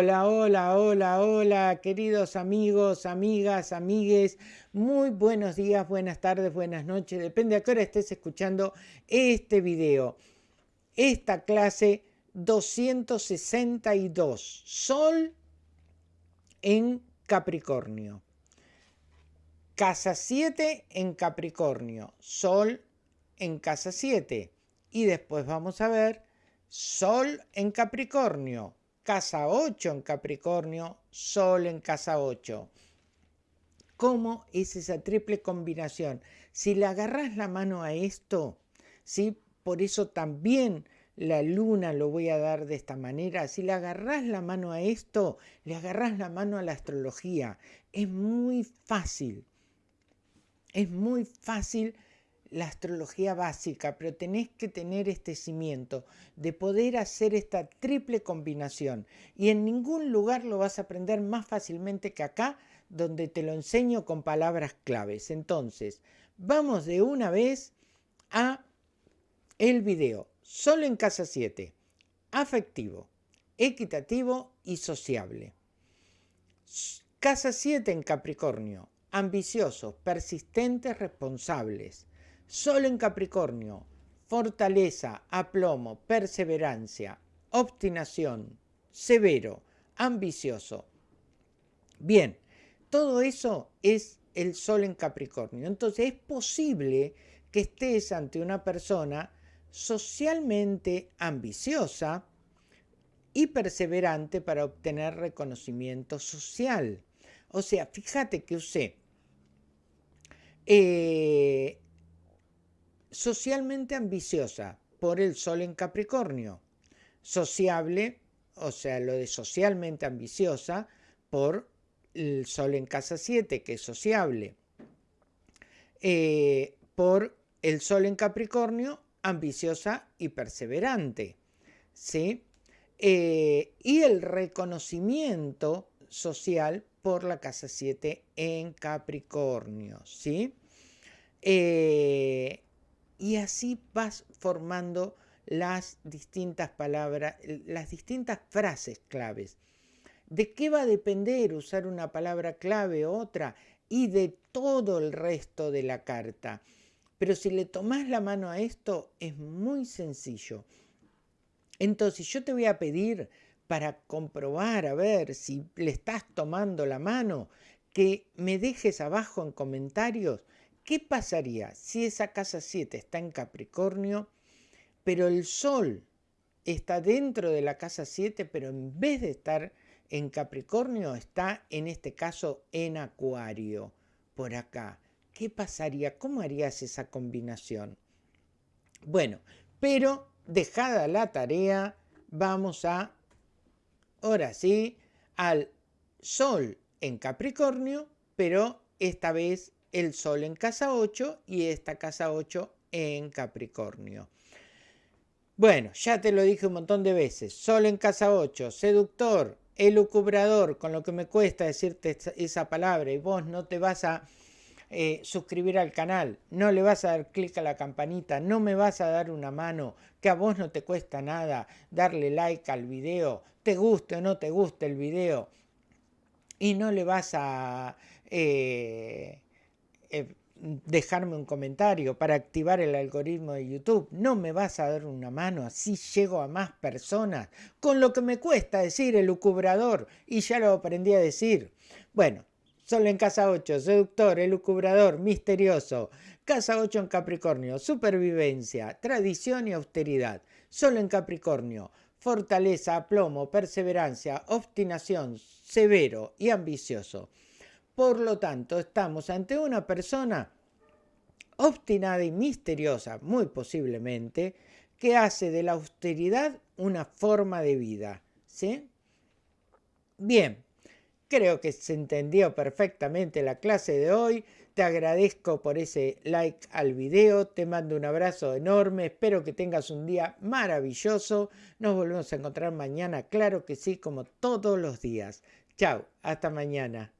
Hola, hola, hola, hola, queridos amigos, amigas, amigues. Muy buenos días, buenas tardes, buenas noches. Depende a qué hora estés escuchando este video. Esta clase 262. Sol en Capricornio. Casa 7 en Capricornio. Sol en casa 7. Y después vamos a ver Sol en Capricornio casa 8 en Capricornio, Sol en casa 8. ¿Cómo es esa triple combinación? Si le agarras la mano a esto, ¿sí? por eso también la luna lo voy a dar de esta manera. Si le agarras la mano a esto, le agarras la mano a la astrología. Es muy fácil. Es muy fácil la astrología básica, pero tenés que tener este cimiento de poder hacer esta triple combinación. Y en ningún lugar lo vas a aprender más fácilmente que acá, donde te lo enseño con palabras claves. Entonces, vamos de una vez a el video. Solo en casa 7. Afectivo, equitativo y sociable. Casa 7 en Capricornio. Ambiciosos, persistentes, responsables Sol en Capricornio, fortaleza, aplomo, perseverancia, obstinación, severo, ambicioso. Bien, todo eso es el Sol en Capricornio. Entonces es posible que estés ante una persona socialmente ambiciosa y perseverante para obtener reconocimiento social. O sea, fíjate que usé eh, socialmente ambiciosa por el sol en Capricornio, sociable, o sea, lo de socialmente ambiciosa por el sol en casa 7, que es sociable, eh, por el sol en Capricornio, ambiciosa y perseverante, ¿sí? Eh, y el reconocimiento social por la casa 7 en Capricornio, ¿sí? Eh, y así vas formando las distintas palabras, las distintas frases claves. ¿De qué va a depender usar una palabra clave u otra? Y de todo el resto de la carta. Pero si le tomas la mano a esto, es muy sencillo. Entonces yo te voy a pedir para comprobar, a ver si le estás tomando la mano, que me dejes abajo en comentarios ¿Qué pasaría si esa casa 7 está en Capricornio, pero el Sol está dentro de la casa 7, pero en vez de estar en Capricornio, está en este caso en Acuario, por acá? ¿Qué pasaría? ¿Cómo harías esa combinación? Bueno, pero dejada la tarea, vamos a, ahora sí, al Sol en Capricornio, pero esta vez el Sol en casa 8 y esta casa 8 en Capricornio. Bueno, ya te lo dije un montón de veces. Sol en casa 8, seductor, elucubrador, con lo que me cuesta decirte esa palabra y vos no te vas a eh, suscribir al canal, no le vas a dar clic a la campanita, no me vas a dar una mano, que a vos no te cuesta nada darle like al video, te guste o no te guste el video, y no le vas a... Eh, eh, dejarme un comentario para activar el algoritmo de YouTube. No me vas a dar una mano, así llego a más personas. Con lo que me cuesta decir el lucubrador, y ya lo aprendí a decir. Bueno, solo en casa 8, seductor, el lucubrador, misterioso. Casa 8 en Capricornio, supervivencia, tradición y austeridad. Solo en Capricornio, fortaleza, aplomo, perseverancia, obstinación, severo y ambicioso. Por lo tanto, estamos ante una persona obstinada y misteriosa, muy posiblemente, que hace de la austeridad una forma de vida. ¿sí? Bien, creo que se entendió perfectamente la clase de hoy. Te agradezco por ese like al video, te mando un abrazo enorme, espero que tengas un día maravilloso. Nos volvemos a encontrar mañana, claro que sí, como todos los días. Chao, hasta mañana.